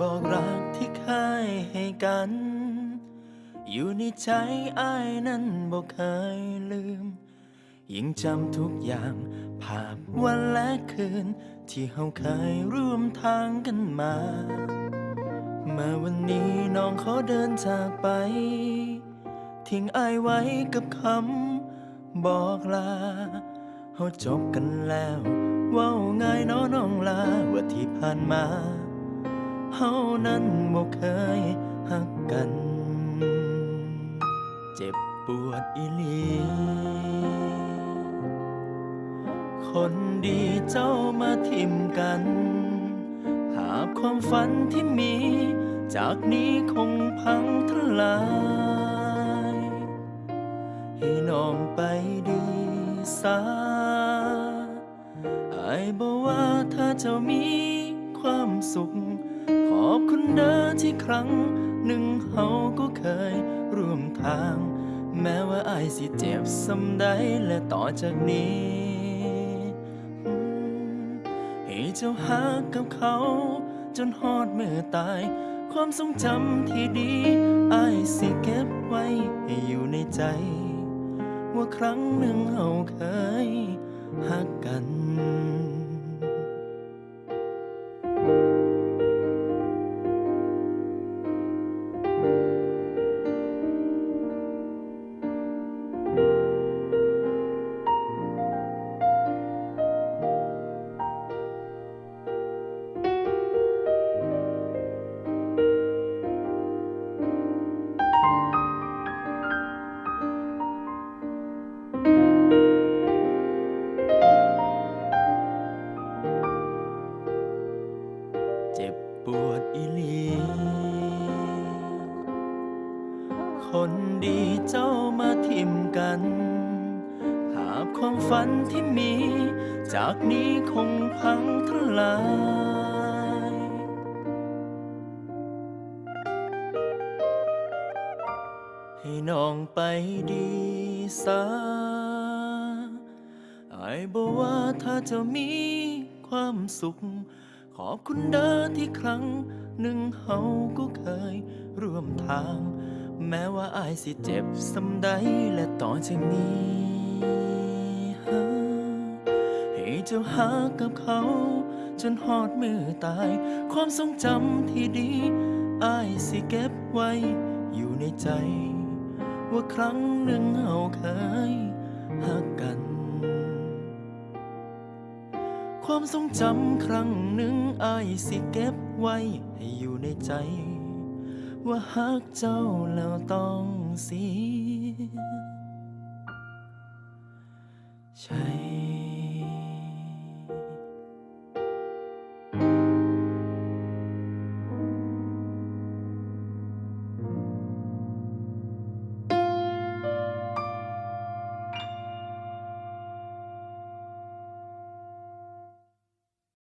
บอกรักที่เคยให้กัน อยู่ในใจอ้ายนั้นบอกเคยลืม ยังจำทุกอย่างภาพวันและคืน ที่เฮาเคยร่วมทางกันมา เมื่อวันนี้น้องเขาเดินจากไป ทิ้งอายไว้กับคำบอกลาเฮาจบกันแล้วว้าง่ายน้อน้องลาว่าที่ผ่านมา เฮานั้นบ่เคยหักกัน เจ็บปวดอีหลี คนดีเจ้ามาทิมกันหาความฝันที่มี จากนี้คงพังทลาย ให้น้องไปดีสาอายบอกว่าถ้าเจ้ามีความสุข อบคุณเด้อที่ครั้ง หนึ่งเฮาก็เคยร่วมทาง แม้ว่าอายสิเจ็บสำใดและต่อจากนี้ให้เจ้าหากับเขา จนฮอดมือตาย ความทรงจำที่ดีอายสิเก็บไว้ให้อยู่ในใจ ว่าครั้งหนึ่งเฮาเคยหักกัน คนดีเจ้ามาทิมกันหากความฝันที่มี จากนี้คงพังทลายให้น้องไปดีสาอายบอกว่าถ้าเจะมีความสุข ขอบคุณเด้อที่ครั้งหนึ่งเฮาก็เคยร่วมทาง แม้ว่าอายสิเจ็บสำใดและต่อจากนี้ให้เจ้าหากับเขา จนหอดมือตาย ความทรงจำที่ดีอายสิเก็บไว้อยู่ในใจ ว่าครั้งหนึ่งเฮาเคยหักกัน ความทรงจำครั้งหนึ่งอายสิเก็บไว้ให้อยู่ในใจ ว่าฮักเจ้าแล้วต้องเสียใช่